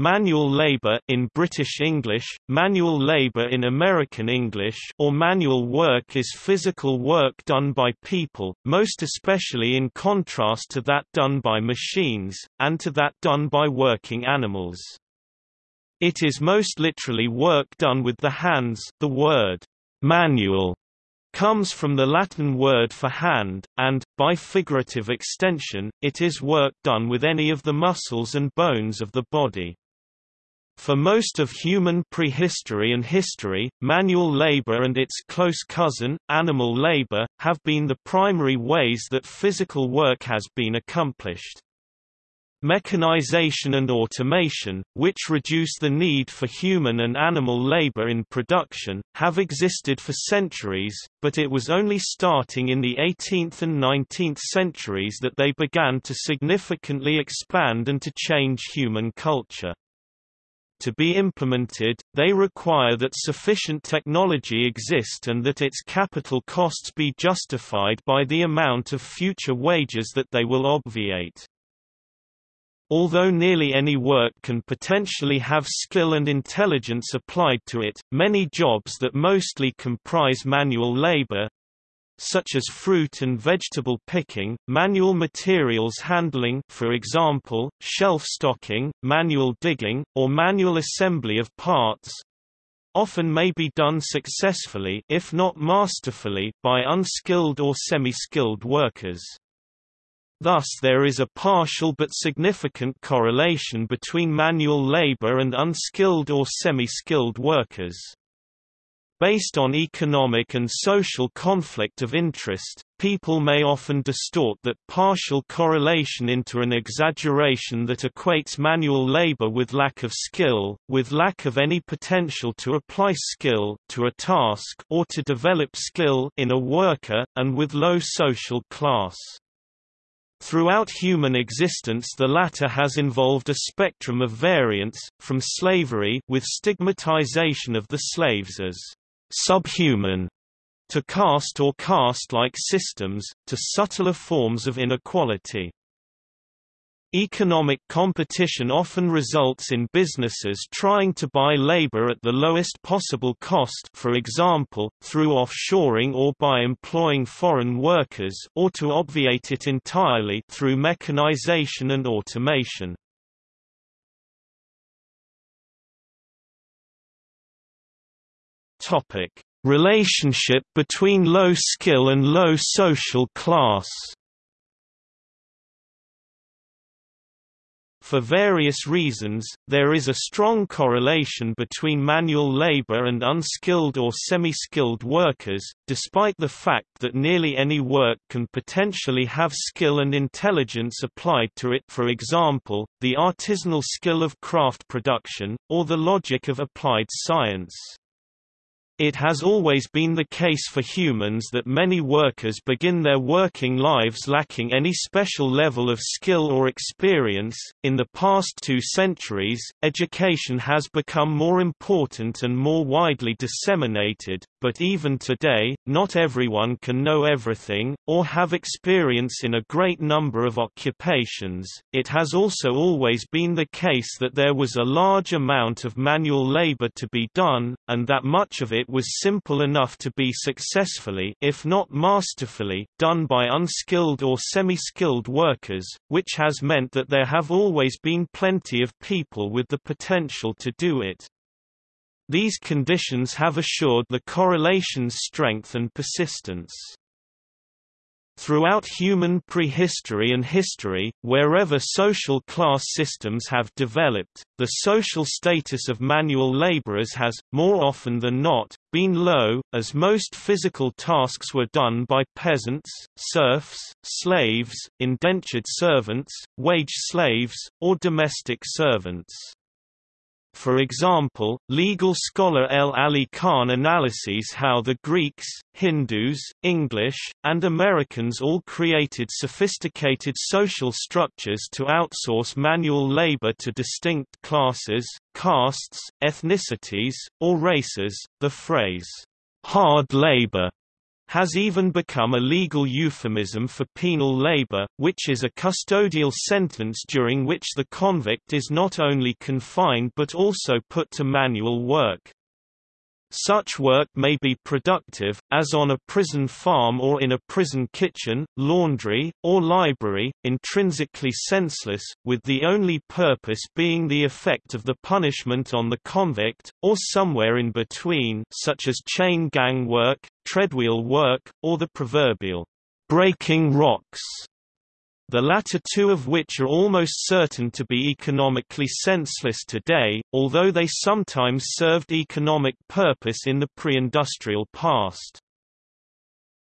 manual labor in British English, manual labor in American English or manual work is physical work done by people, most especially in contrast to that done by machines, and to that done by working animals. It is most literally work done with the hands the word manual comes from the Latin word for hand, and, by figurative extension, it is work done with any of the muscles and bones of the body. For most of human prehistory and history, manual labor and its close cousin, animal labor, have been the primary ways that physical work has been accomplished. Mechanization and automation, which reduce the need for human and animal labor in production, have existed for centuries, but it was only starting in the 18th and 19th centuries that they began to significantly expand and to change human culture. To be implemented, they require that sufficient technology exist and that its capital costs be justified by the amount of future wages that they will obviate. Although nearly any work can potentially have skill and intelligence applied to it, many jobs that mostly comprise manual labor such as fruit and vegetable picking, manual materials handling for example, shelf stocking, manual digging, or manual assembly of parts, often may be done successfully if not masterfully by unskilled or semi-skilled workers. Thus there is a partial but significant correlation between manual labor and unskilled or semi-skilled workers. Based on economic and social conflict of interest, people may often distort that partial correlation into an exaggeration that equates manual labor with lack of skill, with lack of any potential to apply skill to a task or to develop skill in a worker, and with low social class. Throughout human existence the latter has involved a spectrum of variants, from slavery with stigmatization of the slaves as subhuman to caste or caste-like systems, to subtler forms of inequality. Economic competition often results in businesses trying to buy labor at the lowest possible cost for example, through offshoring or by employing foreign workers or to obviate it entirely through mechanization and automation. Relationship between low skill and low social class For various reasons, there is a strong correlation between manual labor and unskilled or semi-skilled workers, despite the fact that nearly any work can potentially have skill and intelligence applied to it for example, the artisanal skill of craft production, or the logic of applied science. It has always been the case for humans that many workers begin their working lives lacking any special level of skill or experience. In the past two centuries, education has become more important and more widely disseminated, but even today, not everyone can know everything, or have experience in a great number of occupations. It has also always been the case that there was a large amount of manual labor to be done, and that much of it was simple enough to be successfully if not masterfully, done by unskilled or semi-skilled workers, which has meant that there have always been plenty of people with the potential to do it. These conditions have assured the correlation's strength and persistence. Throughout human prehistory and history, wherever social class systems have developed, the social status of manual laborers has, more often than not, been low, as most physical tasks were done by peasants, serfs, slaves, indentured servants, wage slaves, or domestic servants. For example, legal scholar L. Ali Khan analyses how the Greeks, Hindus, English, and Americans all created sophisticated social structures to outsource manual labor to distinct classes, castes, ethnicities, or races. The phrase, hard labor has even become a legal euphemism for penal labor, which is a custodial sentence during which the convict is not only confined but also put to manual work. Such work may be productive, as on a prison farm or in a prison kitchen, laundry, or library, intrinsically senseless, with the only purpose being the effect of the punishment on the convict, or somewhere in between such as chain gang work, treadwheel work, or the proverbial breaking rocks the latter two of which are almost certain to be economically senseless today, although they sometimes served economic purpose in the pre-industrial past.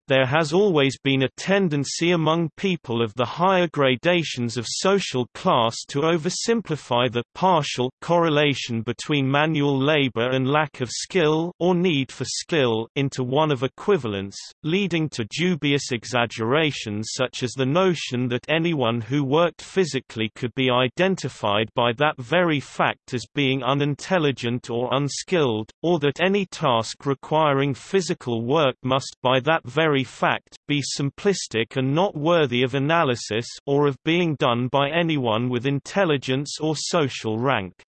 There has always been a tendency among people of the higher gradations of social class to oversimplify the partial correlation between manual labor and lack of skill or need for skill into one of equivalence, leading to dubious exaggerations such as the notion that anyone who worked physically could be identified by that very fact as being unintelligent or unskilled, or that any task requiring physical work must by that very very fact, be simplistic and not worthy of analysis or of being done by anyone with intelligence or social rank.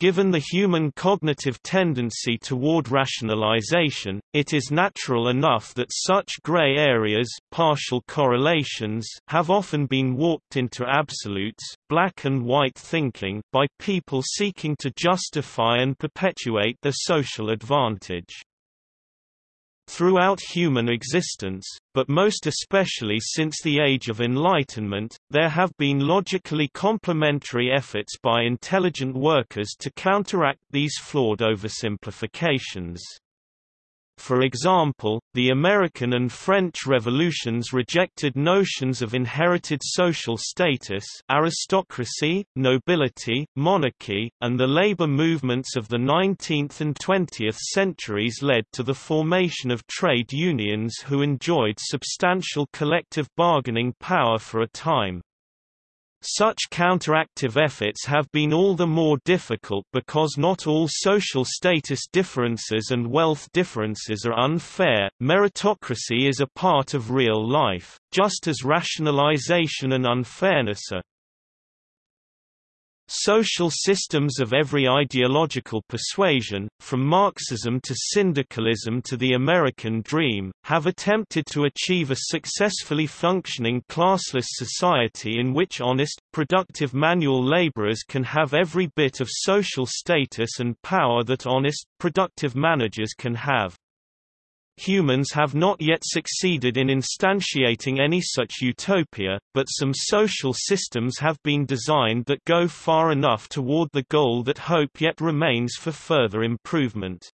Given the human cognitive tendency toward rationalization, it is natural enough that such gray areas partial correlations have often been warped into absolutes, black and white thinking, by people seeking to justify and perpetuate their social advantage. Throughout human existence, but most especially since the Age of Enlightenment, there have been logically complementary efforts by intelligent workers to counteract these flawed oversimplifications. For example, the American and French revolutions rejected notions of inherited social status aristocracy, nobility, monarchy, and the labor movements of the 19th and 20th centuries led to the formation of trade unions who enjoyed substantial collective bargaining power for a time. Such counteractive efforts have been all the more difficult because not all social status differences and wealth differences are unfair. Meritocracy is a part of real life, just as rationalization and unfairness are. Social systems of every ideological persuasion, from Marxism to syndicalism to the American dream, have attempted to achieve a successfully functioning classless society in which honest, productive manual laborers can have every bit of social status and power that honest, productive managers can have. Humans have not yet succeeded in instantiating any such utopia, but some social systems have been designed that go far enough toward the goal that hope yet remains for further improvement.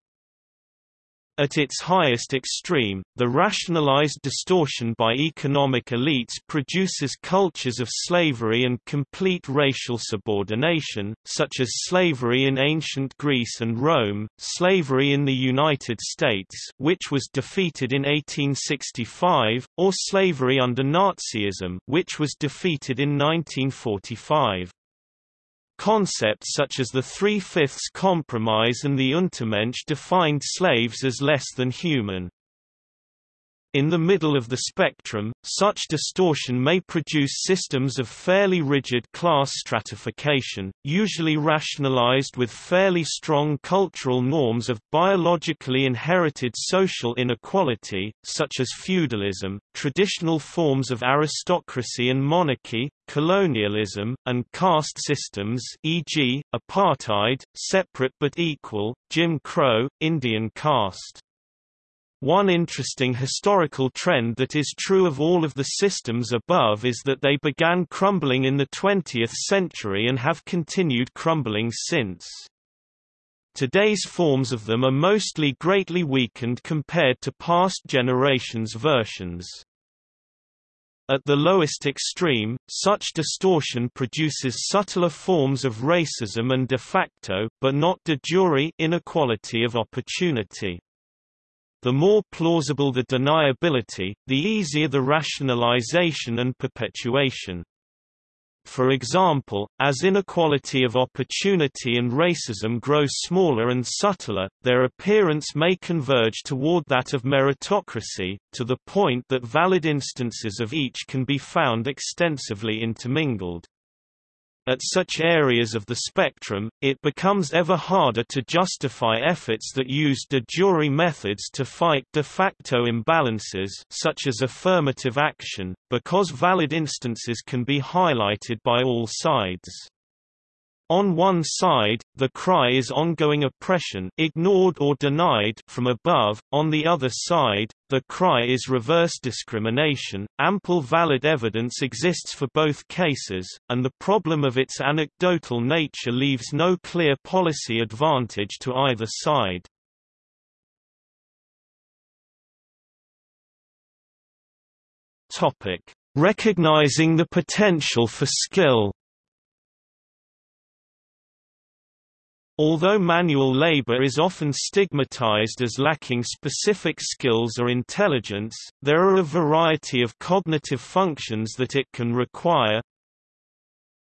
At its highest extreme, the rationalized distortion by economic elites produces cultures of slavery and complete racial subordination, such as slavery in ancient Greece and Rome, slavery in the United States which was defeated in 1865, or slavery under Nazism which was defeated in 1945. Concepts such as the Three-Fifths Compromise and the Untermensch defined slaves as less than human. In the middle of the spectrum, such distortion may produce systems of fairly rigid class stratification, usually rationalized with fairly strong cultural norms of biologically inherited social inequality, such as feudalism, traditional forms of aristocracy and monarchy, colonialism, and caste systems e.g., apartheid, separate but equal, Jim Crow, Indian caste. One interesting historical trend that is true of all of the systems above is that they began crumbling in the 20th century and have continued crumbling since. Today's forms of them are mostly greatly weakened compared to past generations' versions. At the lowest extreme, such distortion produces subtler forms of racism and de facto but not de jure inequality of opportunity. The more plausible the deniability, the easier the rationalization and perpetuation. For example, as inequality of opportunity and racism grow smaller and subtler, their appearance may converge toward that of meritocracy, to the point that valid instances of each can be found extensively intermingled. At such areas of the spectrum, it becomes ever harder to justify efforts that use de jure methods to fight de facto imbalances such as affirmative action, because valid instances can be highlighted by all sides. On one side, the cry is ongoing oppression ignored or denied from above, on the other side, the cry is reverse discrimination. Ample valid evidence exists for both cases, and the problem of its anecdotal nature leaves no clear policy advantage to either side. Topic: Recognizing the potential for skill Although manual labor is often stigmatized as lacking specific skills or intelligence, there are a variety of cognitive functions that it can require.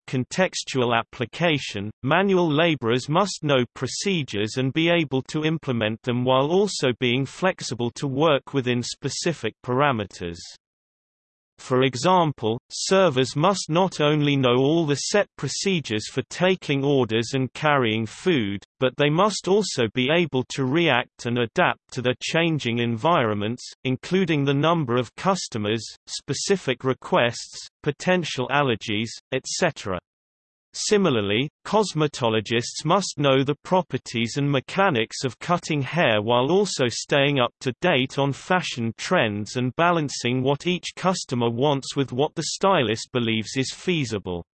Contextual application – Manual laborers must know procedures and be able to implement them while also being flexible to work within specific parameters. For example, servers must not only know all the set procedures for taking orders and carrying food, but they must also be able to react and adapt to their changing environments, including the number of customers, specific requests, potential allergies, etc. Similarly, cosmetologists must know the properties and mechanics of cutting hair while also staying up to date on fashion trends and balancing what each customer wants with what the stylist believes is feasible.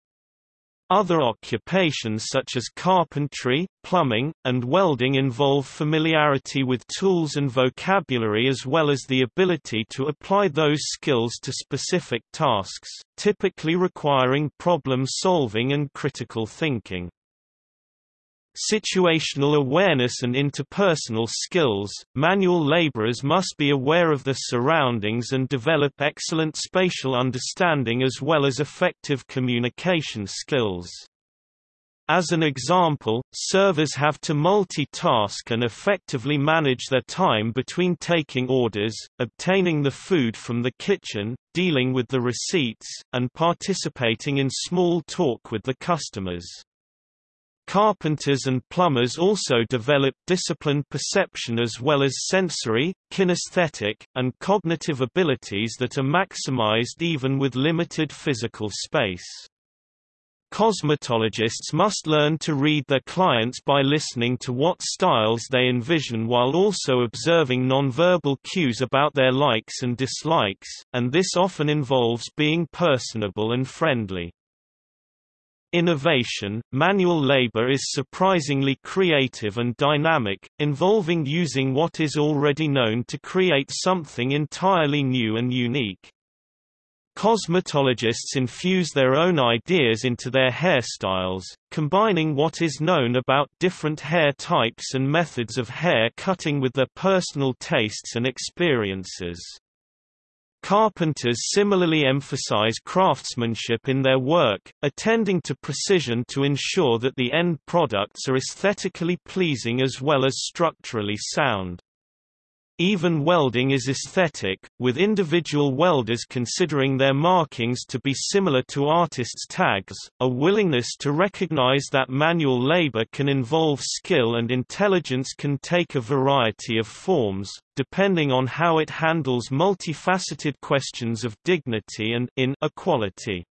Other occupations such as carpentry, plumbing, and welding involve familiarity with tools and vocabulary as well as the ability to apply those skills to specific tasks, typically requiring problem-solving and critical thinking. Situational awareness and interpersonal skills, manual laborers must be aware of their surroundings and develop excellent spatial understanding as well as effective communication skills. As an example, servers have to multitask and effectively manage their time between taking orders, obtaining the food from the kitchen, dealing with the receipts, and participating in small talk with the customers. Carpenters and plumbers also develop disciplined perception as well as sensory, kinesthetic, and cognitive abilities that are maximized even with limited physical space. Cosmetologists must learn to read their clients by listening to what styles they envision while also observing nonverbal cues about their likes and dislikes, and this often involves being personable and friendly. Innovation, manual labor is surprisingly creative and dynamic, involving using what is already known to create something entirely new and unique. Cosmetologists infuse their own ideas into their hairstyles, combining what is known about different hair types and methods of hair cutting with their personal tastes and experiences. Carpenters similarly emphasize craftsmanship in their work, attending to precision to ensure that the end products are aesthetically pleasing as well as structurally sound. Even welding is aesthetic, with individual welders considering their markings to be similar to artists' tags. A willingness to recognize that manual labor can involve skill and intelligence can take a variety of forms, depending on how it handles multifaceted questions of dignity and inequality.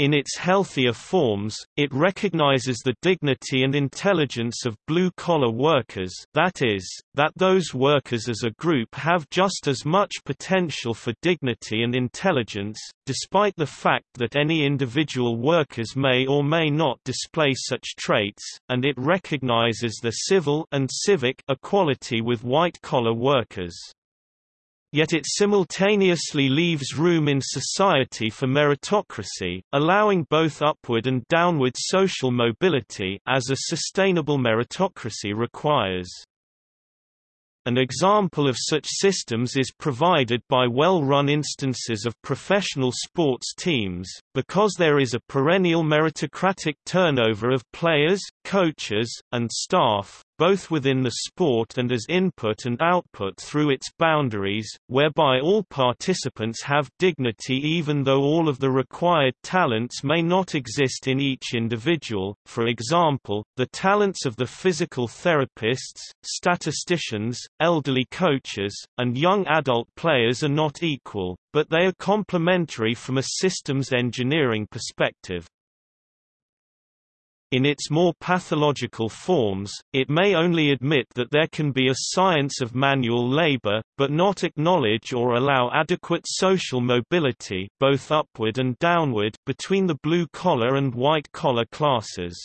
In its healthier forms, it recognizes the dignity and intelligence of blue-collar workers that is, that those workers as a group have just as much potential for dignity and intelligence, despite the fact that any individual workers may or may not display such traits, and it recognizes the civil and civic equality with white-collar workers. Yet it simultaneously leaves room in society for meritocracy, allowing both upward and downward social mobility as a sustainable meritocracy requires. An example of such systems is provided by well-run instances of professional sports teams, because there is a perennial meritocratic turnover of players, coaches, and staff, both within the sport and as input and output through its boundaries, whereby all participants have dignity even though all of the required talents may not exist in each individual. For example, the talents of the physical therapists, statisticians, elderly coaches, and young adult players are not equal, but they are complementary from a systems engineering perspective. In its more pathological forms, it may only admit that there can be a science of manual labor, but not acknowledge or allow adequate social mobility both upward and downward between the blue-collar and white-collar classes.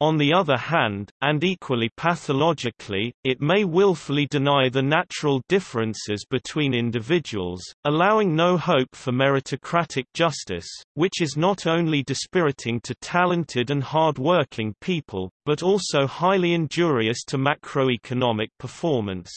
On the other hand, and equally pathologically, it may willfully deny the natural differences between individuals, allowing no hope for meritocratic justice, which is not only dispiriting to talented and hard-working people, but also highly injurious to macroeconomic performance.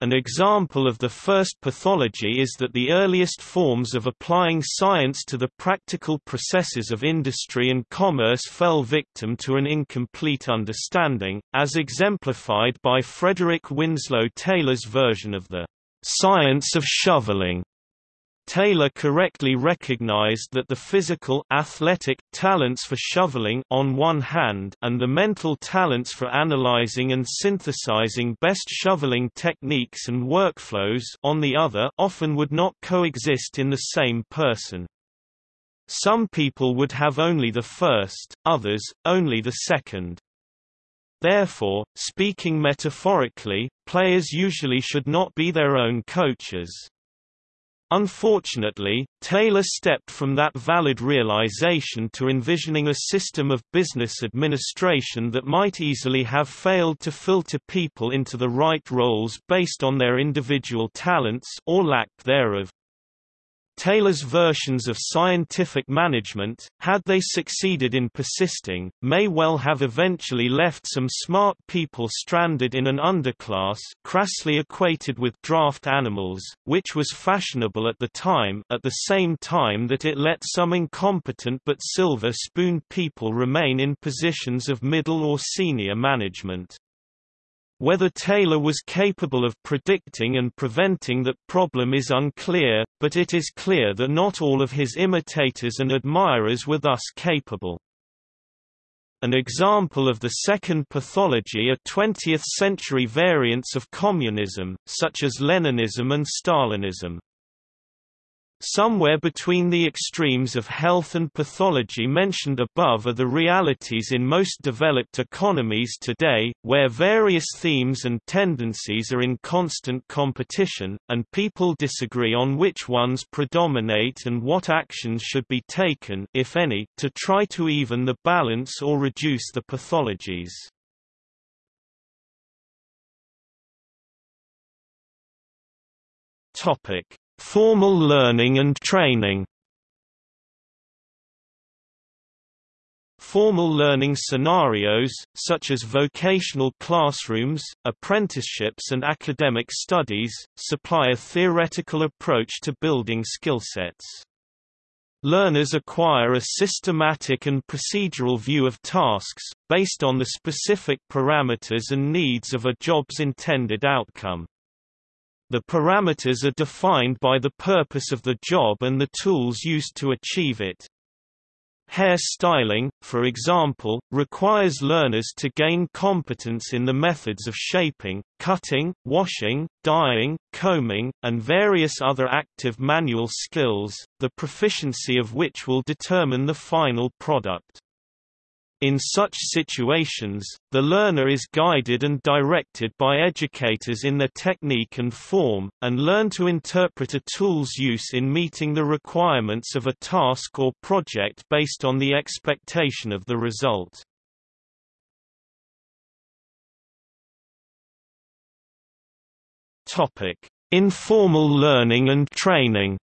An example of the first pathology is that the earliest forms of applying science to the practical processes of industry and commerce fell victim to an incomplete understanding, as exemplified by Frederick Winslow Taylor's version of the science of shoveling Taylor correctly recognized that the physical athletic talents for shoveling on one hand and the mental talents for analyzing and synthesizing best shoveling techniques and workflows on the other often would not coexist in the same person. Some people would have only the first, others, only the second. Therefore, speaking metaphorically, players usually should not be their own coaches. Unfortunately, Taylor stepped from that valid realization to envisioning a system of business administration that might easily have failed to filter people into the right roles based on their individual talents or lack thereof. Taylor's versions of scientific management, had they succeeded in persisting, may well have eventually left some smart people stranded in an underclass crassly equated with draft animals, which was fashionable at the time at the same time that it let some incompetent but silver-spoon people remain in positions of middle or senior management. Whether Taylor was capable of predicting and preventing that problem is unclear, but it is clear that not all of his imitators and admirers were thus capable. An example of the second pathology are 20th-century variants of communism, such as Leninism and Stalinism. Somewhere between the extremes of health and pathology mentioned above are the realities in most developed economies today, where various themes and tendencies are in constant competition, and people disagree on which ones predominate and what actions should be taken if any, to try to even the balance or reduce the pathologies. Topic Formal learning and training Formal learning scenarios, such as vocational classrooms, apprenticeships and academic studies, supply a theoretical approach to building skill sets. Learners acquire a systematic and procedural view of tasks, based on the specific parameters and needs of a job's intended outcome. The parameters are defined by the purpose of the job and the tools used to achieve it. Hair styling, for example, requires learners to gain competence in the methods of shaping, cutting, washing, dyeing, combing, and various other active manual skills, the proficiency of which will determine the final product. In such situations, the learner is guided and directed by educators in their technique and form, and learn to interpret a tool's use in meeting the requirements of a task or project based on the expectation of the result. Informal learning and training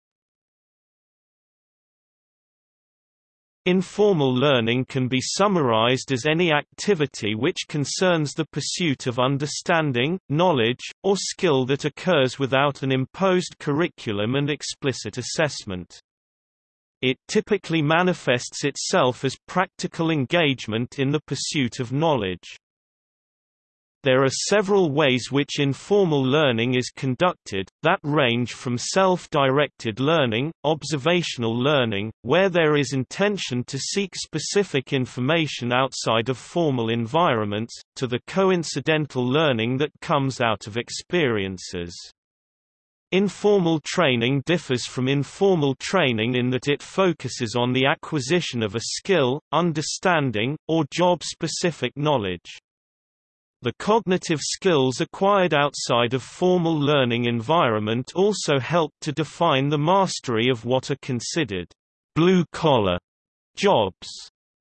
Informal learning can be summarized as any activity which concerns the pursuit of understanding, knowledge, or skill that occurs without an imposed curriculum and explicit assessment. It typically manifests itself as practical engagement in the pursuit of knowledge. There are several ways which informal learning is conducted, that range from self-directed learning, observational learning, where there is intention to seek specific information outside of formal environments, to the coincidental learning that comes out of experiences. Informal training differs from informal training in that it focuses on the acquisition of a skill, understanding, or job-specific knowledge. The cognitive skills acquired outside of formal learning environment also help to define the mastery of what are considered blue-collar jobs.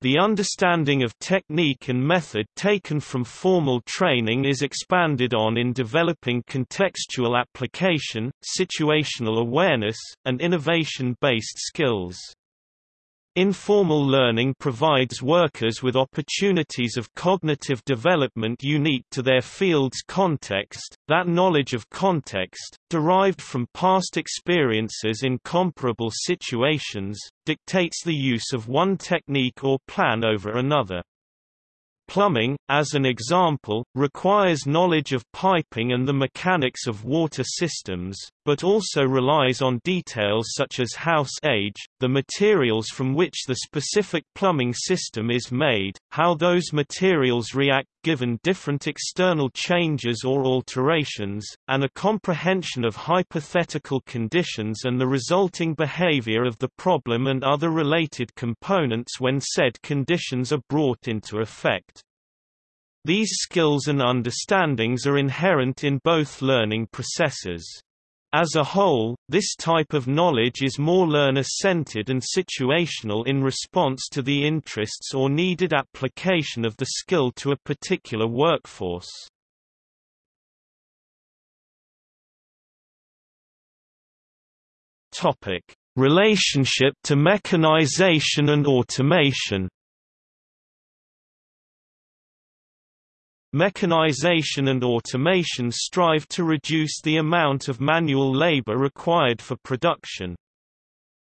The understanding of technique and method taken from formal training is expanded on in developing contextual application, situational awareness, and innovation-based skills. Informal learning provides workers with opportunities of cognitive development unique to their field's context. That knowledge of context, derived from past experiences in comparable situations, dictates the use of one technique or plan over another. Plumbing, as an example, requires knowledge of piping and the mechanics of water systems, but also relies on details such as house age, the materials from which the specific plumbing system is made, how those materials react given different external changes or alterations, and a comprehension of hypothetical conditions and the resulting behavior of the problem and other related components when said conditions are brought into effect. These skills and understandings are inherent in both learning processes. As a whole, this type of knowledge is more learner-centered and situational in response to the interests or needed application of the skill to a particular workforce. Topic: Relationship to mechanization and automation. Mechanization and automation strive to reduce the amount of manual labor required for production.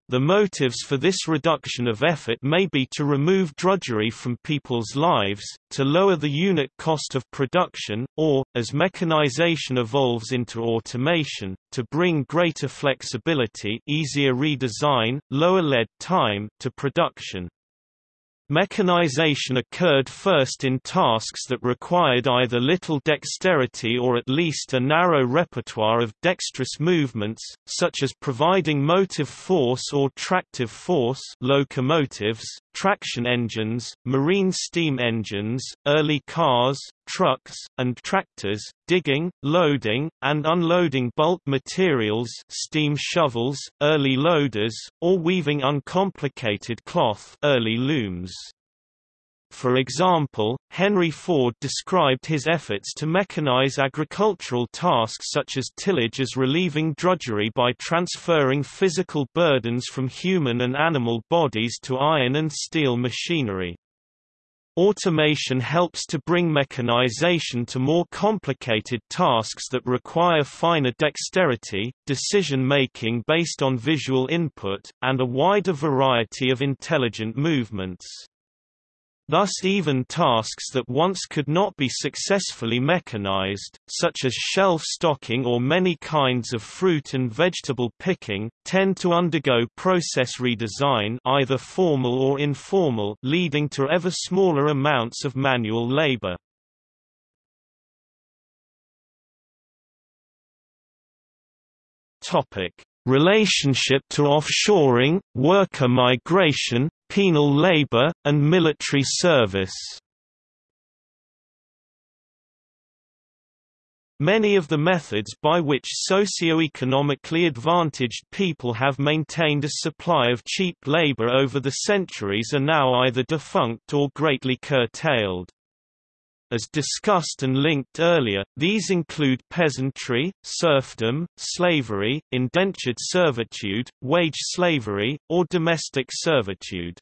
The motives for this reduction of effort may be to remove drudgery from people's lives, to lower the unit cost of production, or, as mechanization evolves into automation, to bring greater flexibility easier redesign, lower lead time to production. Mechanization occurred first in tasks that required either little dexterity or at least a narrow repertoire of dexterous movements, such as providing motive force or tractive force locomotives, traction engines, marine steam engines, early cars, trucks, and tractors, digging, loading, and unloading bulk materials steam shovels, early loaders, or weaving uncomplicated cloth early looms. For example, Henry Ford described his efforts to mechanize agricultural tasks such as tillage as relieving drudgery by transferring physical burdens from human and animal bodies to iron and steel machinery. Automation helps to bring mechanization to more complicated tasks that require finer dexterity, decision-making based on visual input, and a wider variety of intelligent movements. Thus even tasks that once could not be successfully mechanized, such as shelf stocking or many kinds of fruit and vegetable picking, tend to undergo process redesign either formal or informal leading to ever smaller amounts of manual labor. Relationship to offshoring, worker migration, penal labor, and military service. Many of the methods by which socio-economically advantaged people have maintained a supply of cheap labor over the centuries are now either defunct or greatly curtailed. As discussed and linked earlier, these include peasantry, serfdom, slavery, indentured servitude, wage slavery, or domestic servitude.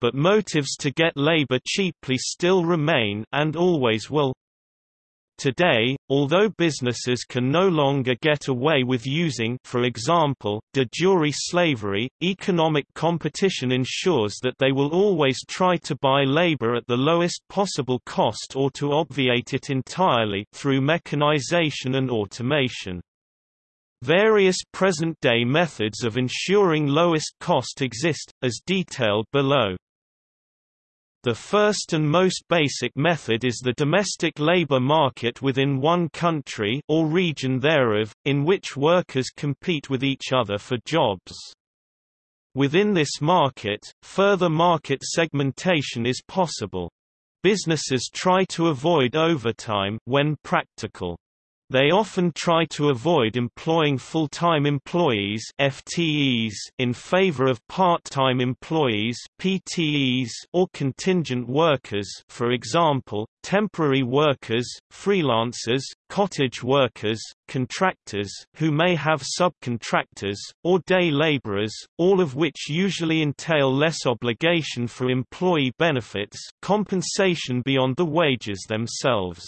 but motives to get labor cheaply still remain and always will. Today, although businesses can no longer get away with using for example, de jure slavery, economic competition ensures that they will always try to buy labor at the lowest possible cost or to obviate it entirely through mechanization and automation. Various present-day methods of ensuring lowest cost exist, as detailed below. The first and most basic method is the domestic labor market within one country or region thereof, in which workers compete with each other for jobs. Within this market, further market segmentation is possible. Businesses try to avoid overtime when practical. They often try to avoid employing full-time employees FTEs in favor of part-time employees PTEs or contingent workers for example, temporary workers, freelancers, cottage workers, contractors who may have subcontractors, or day laborers, all of which usually entail less obligation for employee benefits compensation beyond the wages themselves.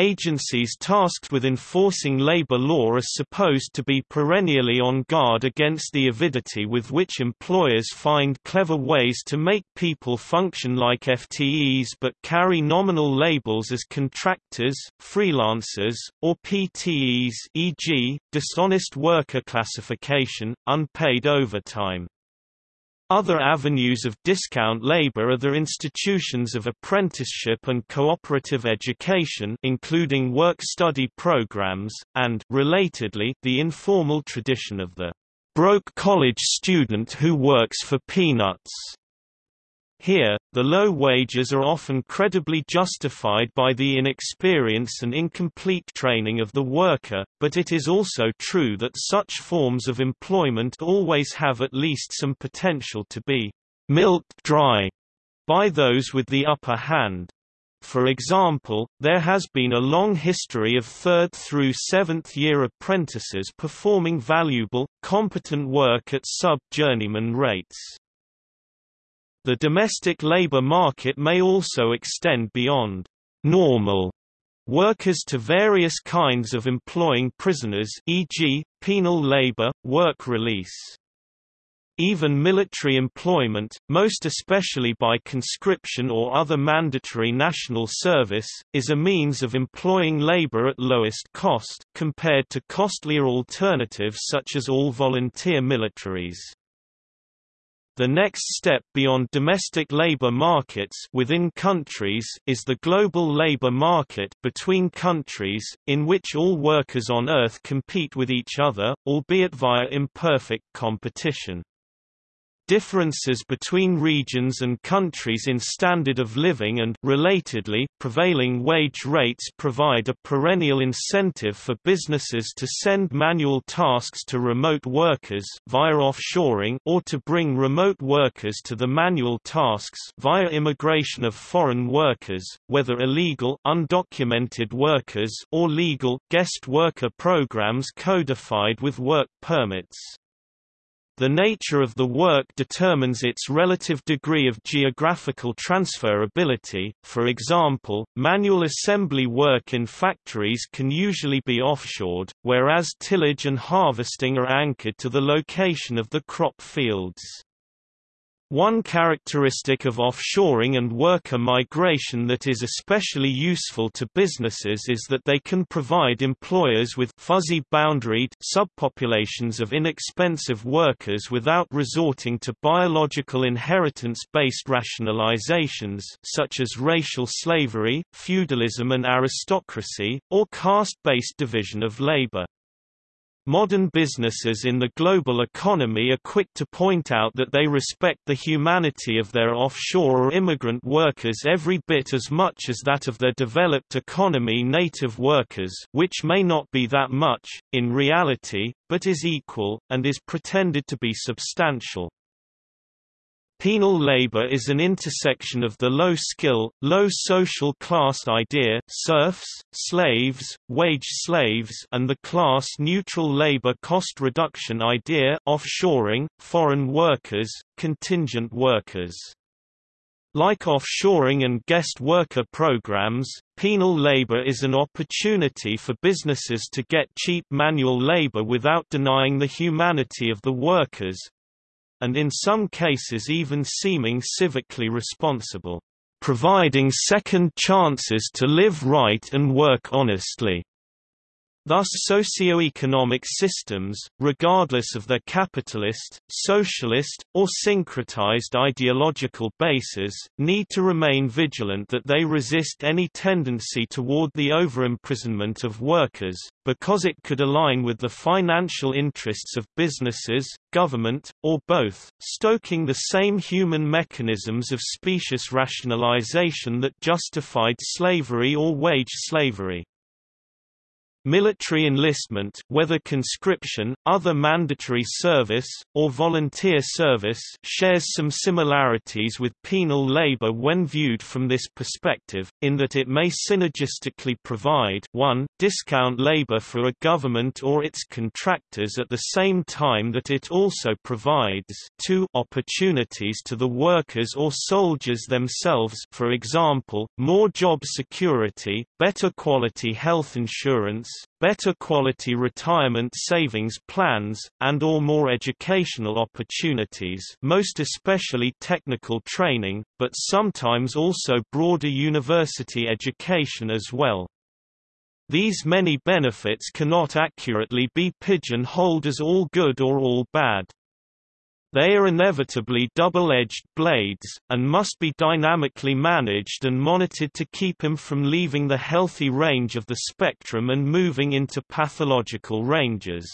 Agencies tasked with enforcing labor law are supposed to be perennially on guard against the avidity with which employers find clever ways to make people function like FTEs but carry nominal labels as contractors, freelancers, or PTEs e.g., dishonest worker classification, unpaid overtime. Other avenues of discount labor are the institutions of apprenticeship and cooperative education including work-study programs, and relatedly, the informal tradition of the broke college student who works for peanuts. Here, the low wages are often credibly justified by the inexperience and incomplete training of the worker, but it is also true that such forms of employment always have at least some potential to be milked dry by those with the upper hand. For example, there has been a long history of third through seventh year apprentices performing valuable, competent work at sub-journeyman rates. The domestic labor market may also extend beyond normal workers to various kinds of employing prisoners e.g., penal labor, work release. Even military employment, most especially by conscription or other mandatory national service, is a means of employing labor at lowest cost, compared to costlier alternatives such as all-volunteer militaries. The next step beyond domestic labor markets within countries is the global labor market between countries, in which all workers on Earth compete with each other, albeit via imperfect competition. Differences between regions and countries in standard of living and relatedly, prevailing wage rates provide a perennial incentive for businesses to send manual tasks to remote workers via offshoring or to bring remote workers to the manual tasks via immigration of foreign workers, whether illegal undocumented workers or legal guest worker programs codified with work permits. The nature of the work determines its relative degree of geographical transferability, for example, manual assembly work in factories can usually be offshored, whereas tillage and harvesting are anchored to the location of the crop fields. One characteristic of offshoring and worker migration that is especially useful to businesses is that they can provide employers with fuzzy boundaried subpopulations of inexpensive workers without resorting to biological inheritance-based rationalizations such as racial slavery, feudalism and aristocracy, or caste-based division of labor. Modern businesses in the global economy are quick to point out that they respect the humanity of their offshore or immigrant workers every bit as much as that of their developed economy native workers which may not be that much, in reality, but is equal, and is pretended to be substantial. Penal labor is an intersection of the low-skill, low social class idea serfs, slaves, wage slaves and the class-neutral labor cost reduction idea offshoring, foreign workers, contingent workers. Like offshoring and guest worker programs, penal labor is an opportunity for businesses to get cheap manual labor without denying the humanity of the workers, and in some cases even seeming civically responsible, providing second chances to live right and work honestly. Thus socio-economic systems, regardless of their capitalist, socialist, or syncretized ideological bases, need to remain vigilant that they resist any tendency toward the over-imprisonment of workers, because it could align with the financial interests of businesses, government, or both, stoking the same human mechanisms of specious rationalization that justified slavery or wage slavery. Military enlistment whether conscription, other mandatory service, or volunteer service shares some similarities with penal labor when viewed from this perspective, in that it may synergistically provide 1 discount labor for a government or its contractors at the same time that it also provides 2 opportunities to the workers or soldiers themselves for example, more job security, better quality health insurance, better quality retirement savings plans, and or more educational opportunities most especially technical training, but sometimes also broader university education as well. These many benefits cannot accurately be pigeon-holed as all good or all bad. They are inevitably double-edged blades, and must be dynamically managed and monitored to keep him from leaving the healthy range of the spectrum and moving into pathological ranges.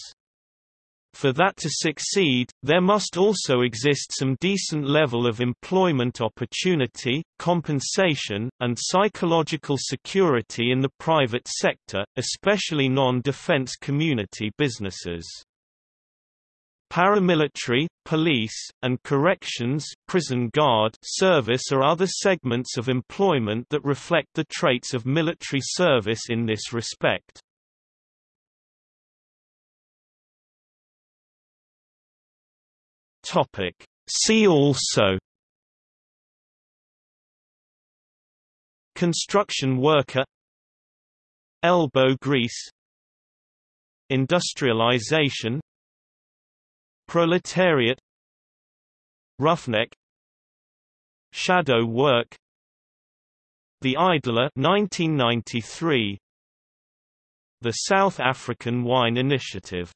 For that to succeed, there must also exist some decent level of employment opportunity, compensation, and psychological security in the private sector, especially non-defense community businesses. Paramilitary, police, and corrections prison guard service are other segments of employment that reflect the traits of military service in this respect. Topic See also Construction worker Elbow grease Industrialization Proletariat Roughneck Shadow Work The Idler 1993 The South African Wine Initiative